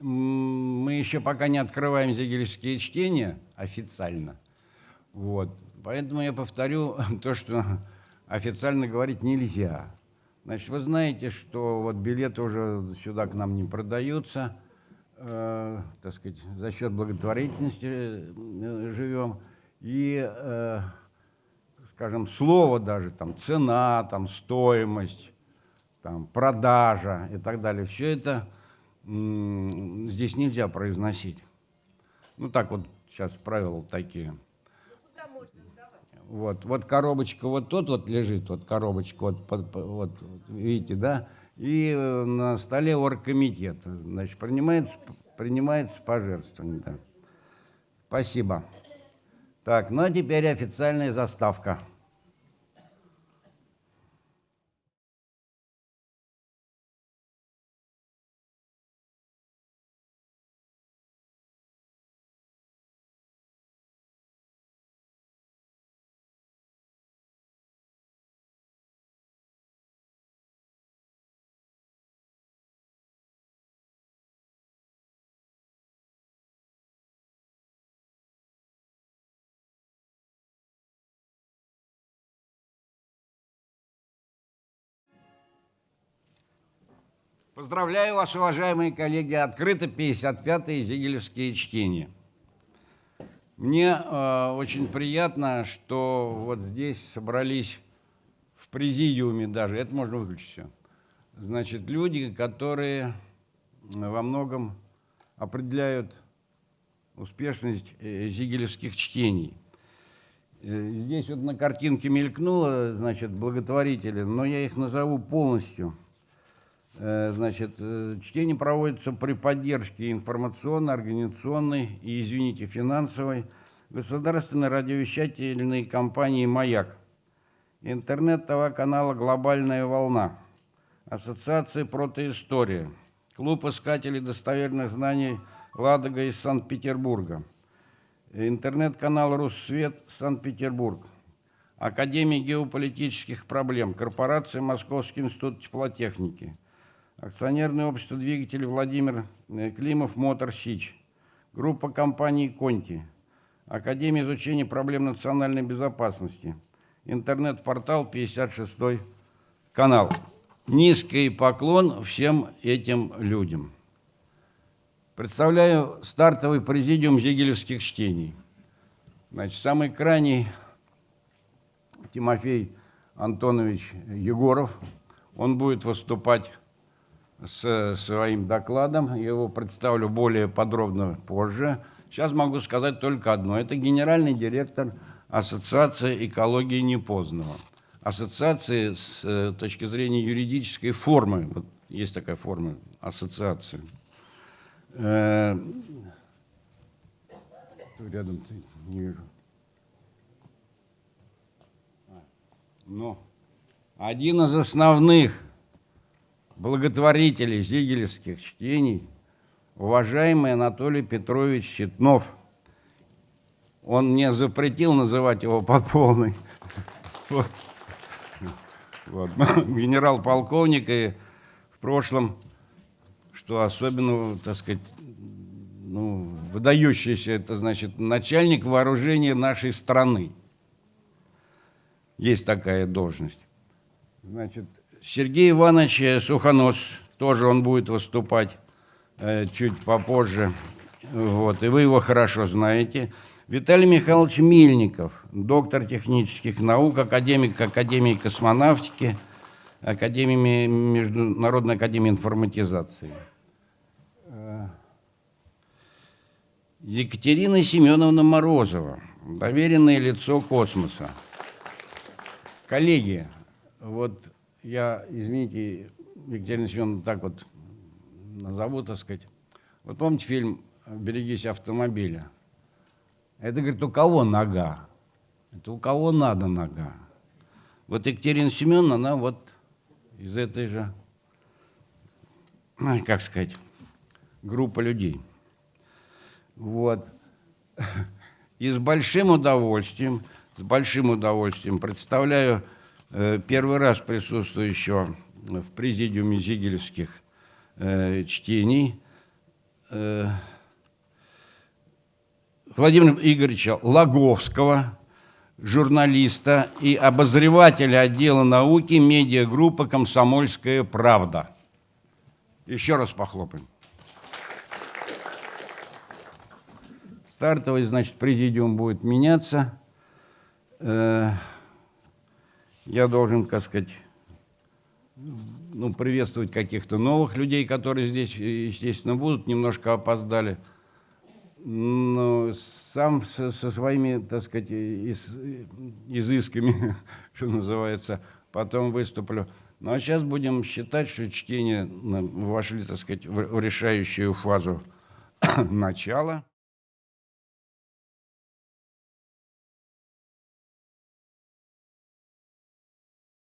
мы еще пока не открываем зигельские чтения официально. Вот. Поэтому я повторю то, что официально говорить нельзя. Значит, вы знаете, что вот билеты уже сюда к нам не продаются, э, так сказать, за счет благотворительности э, живем. И, э, скажем, слово даже, там, цена, там, стоимость, там, продажа и так далее, все это здесь нельзя произносить. Ну, так вот сейчас правила такие. Вот, вот коробочка вот тут вот лежит, вот коробочка, вот, вот, вот видите, да? И э, на столе оргкомитет, значит, принимается, принимается пожертвование, да. Спасибо. Так, ну а теперь официальная заставка. Поздравляю вас, уважаемые коллеги, открыто 55-е Зигелевские чтения. Мне э, очень приятно, что вот здесь собрались в президиуме даже, это можно выключить все, значит, люди, которые во многом определяют успешность э, зигелевских чтений. Э, здесь вот на картинке мелькнуло, значит, благотворители, но я их назову полностью – значит, э, чтение проводится при поддержке информационной, организационной и, извините, финансовой государственной радиовещательной компании «Маяк», интернет-ТВ-канала «Глобальная волна», Ассоциации «Протоистория», Клуб искателей достоверных знаний «Ладога» из Санкт-Петербурга, интернет-канал «Руссвет» Санкт-Петербург, Академия геополитических проблем, корпорация «Московский институт теплотехники», акционерное общество двигателей Владимир э, Климов Мотор Сич, группа компаний Конти, Академия изучения проблем национальной безопасности, интернет-портал 56 канал. Низкий поклон всем этим людям. Представляю стартовый президиум зигелевских чтений. Значит, самый крайний Тимофей Антонович Егоров. Он будет выступать с своим докладом. Я его представлю более подробно позже. Сейчас могу сказать только одно. Это генеральный директор Ассоциации экологии Непознанного. Ассоциации с э, точки зрения юридической формы. Вот есть такая форма ассоциации. Э, рядом не вижу. А, но один из основных благотворителей зигелевских чтений, уважаемый Анатолий Петрович Ситнов. Он мне запретил называть его по полной. Вот. Вот. Генерал-полковник и в прошлом, что особенно, так сказать, ну, выдающийся, это значит начальник вооружения нашей страны. Есть такая должность. Значит, Сергей Иванович Сухонос, тоже он будет выступать э, чуть попозже, вот, и вы его хорошо знаете. Виталий Михайлович Мельников, доктор технических наук, академик Академии космонавтики, Академии, Международной академии информатизации. Э, Екатерина Семеновна Морозова, доверенное лицо космоса. Коллеги, вот я, извините, Екатерина Семеновна, так вот назову, так сказать. Вот помните фильм «Берегись автомобиля»? Это, говорит, у кого нога? Это у кого надо нога? Вот Екатерина Семеновна, она вот из этой же, как сказать, группы людей. Вот. И с большим удовольствием, с большим удовольствием представляю первый раз присутствую еще в президиуме Зигелевских э, чтений э, Владимира Игоревича Лаговского, журналиста и обозревателя отдела науки медиагруппы «Комсомольская правда». Еще раз похлопаем. Стартовый, значит, президиум будет меняться. Э, я должен, так сказать, ну, приветствовать каких-то новых людей, которые здесь, естественно, будут, немножко опоздали. Но сам со, со своими, так сказать, из, изысками, что называется, потом выступлю. Ну а сейчас будем считать, что чтение вошли, так сказать, в решающую фазу начала.